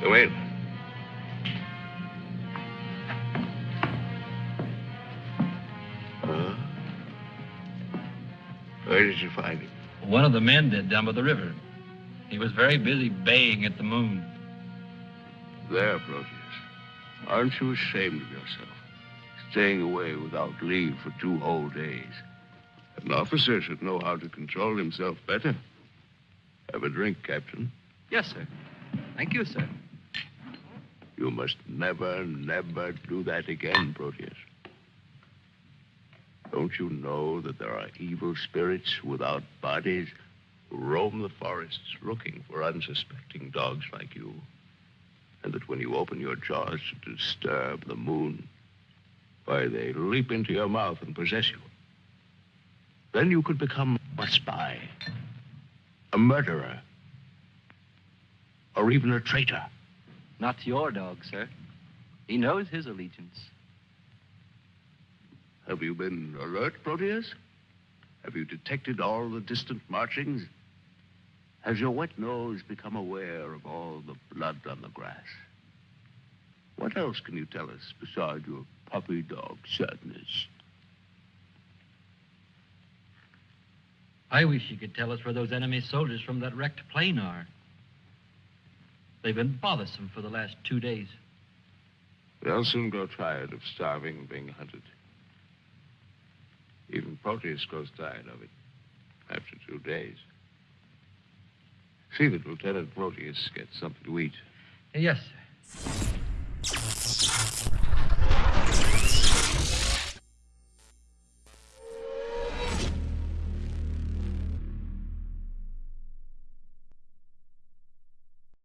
Go in. Huh? Where did you find him? One of the men did down by the river. He was very busy baying at the moon. There, Proteus. Aren't you ashamed of yourself? Staying away without leave for two whole days. An officer should know how to control himself better. Have a drink, Captain. Yes, sir. Thank you, sir. You must never, never do that again, Proteus. Don't you know that there are evil spirits without bodies who roam the forests looking for unsuspecting dogs like you? And that when you open your jaws to disturb the moon, why, they leap into your mouth and possess you. Then you could become a spy, a murderer, or even a traitor. Not your dog, sir. He knows his allegiance. Have you been alert, Proteus? Have you detected all the distant marchings? Has your wet nose become aware of all the blood on the grass? What else can you tell us besides your puppy dog sadness? I wish you could tell us where those enemy soldiers from that wrecked plane are. They've been bothersome for the last two days. They'll soon grow tired of starving and being hunted. Even Proteus grows tired of it after two days. See that Lieutenant Proteus gets something to eat. Yes, sir.